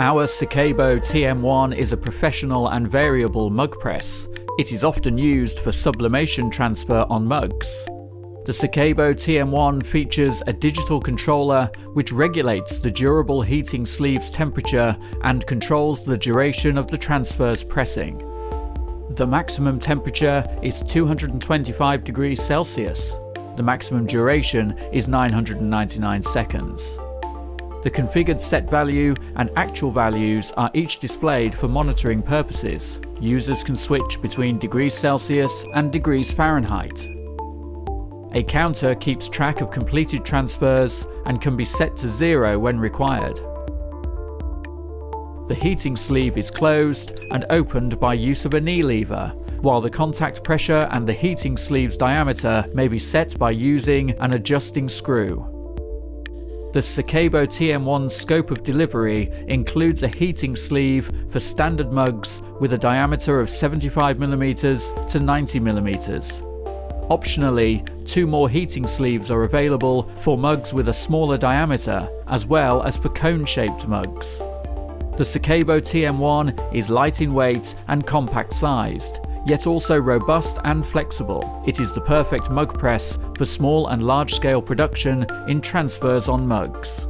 Our Secabo TM1 is a professional and variable mug press. It is often used for sublimation transfer on mugs. The Secabo TM1 features a digital controller which regulates the durable heating sleeve's temperature and controls the duration of the transfer's pressing. The maximum temperature is 225 degrees Celsius. The maximum duration is 999 seconds. The configured set value and actual values are each displayed for monitoring purposes. Users can switch between degrees Celsius and degrees Fahrenheit. A counter keeps track of completed transfers and can be set to zero when required. The heating sleeve is closed and opened by use of a knee lever, while the contact pressure and the heating sleeve's diameter may be set by using an adjusting screw. The Secabo TM1 scope of delivery includes a heating sleeve for standard mugs with a diameter of 75mm to 90mm. Optionally, two more heating sleeves are available for mugs with a smaller diameter, as well as for cone-shaped mugs. The Secabo TM1 is light in weight and compact sized, yet also robust and flexible. It is the perfect mug press for small and large scale production in transfers on mugs.